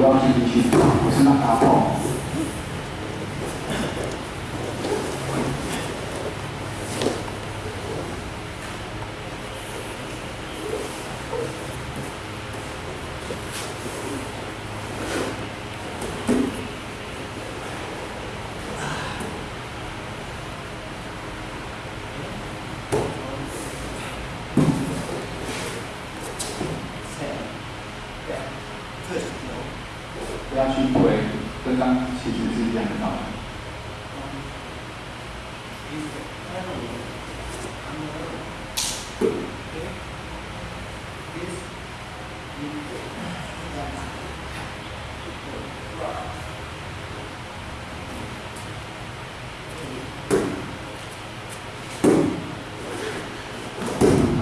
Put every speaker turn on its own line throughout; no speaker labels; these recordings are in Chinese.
不要去进去，不是那打炮。跟刚其实是一样的道理。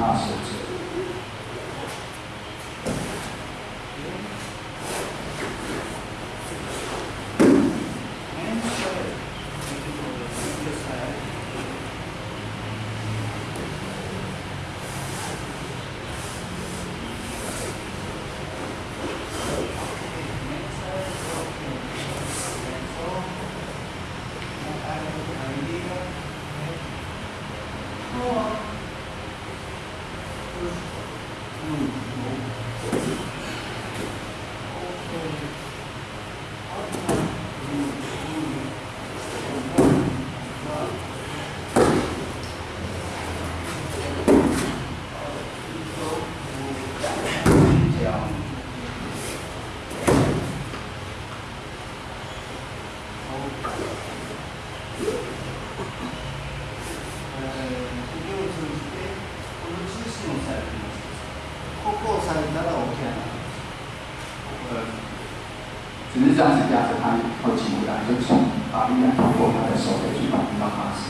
那手指。呃，只是这样子压着它，会起不来，就从把力量通过他的手可以去把力到他手。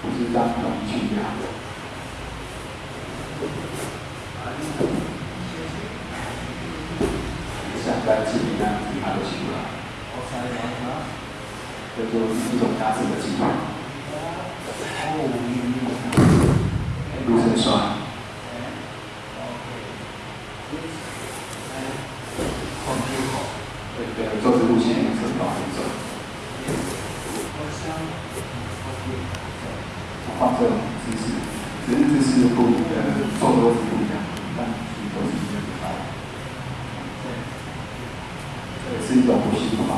不是这样容易去压。像在自己那样子，它都起不来。这就是一种压制的技法。陆生栓。对对，做这路线也是往回走。放这种姿势，只是姿势不呃做多是不一样，但其实都是一样的道理。这也是一种呼吸法。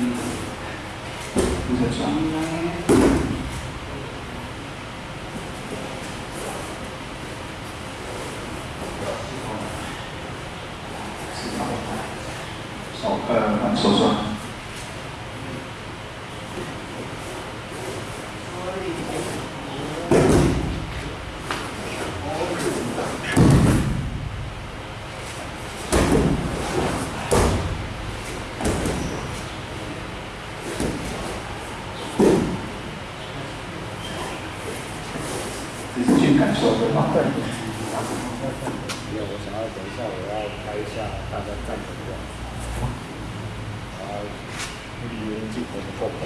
陆生栓。手呃手栓。只是去感受对方的。
没有，我想要等一下，我要拍一下大家站的样子，然后语音镜头的后口。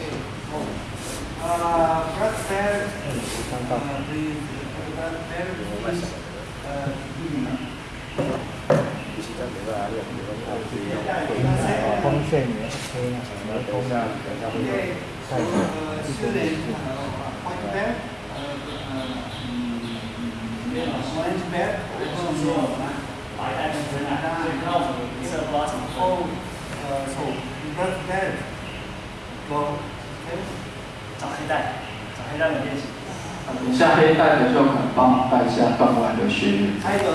Uh, breath bear,
看到
uh, the, the breath bear
我在想
is, uh, human.
其实在没办法练，没办法去用会
光线也 OK 啊，
然后等一下，等一下会用
Orange Belt，然后牛仔，白
带，黑带，黑带的练习。
啊，下黑带的就很棒，带下段位的学员。
还有。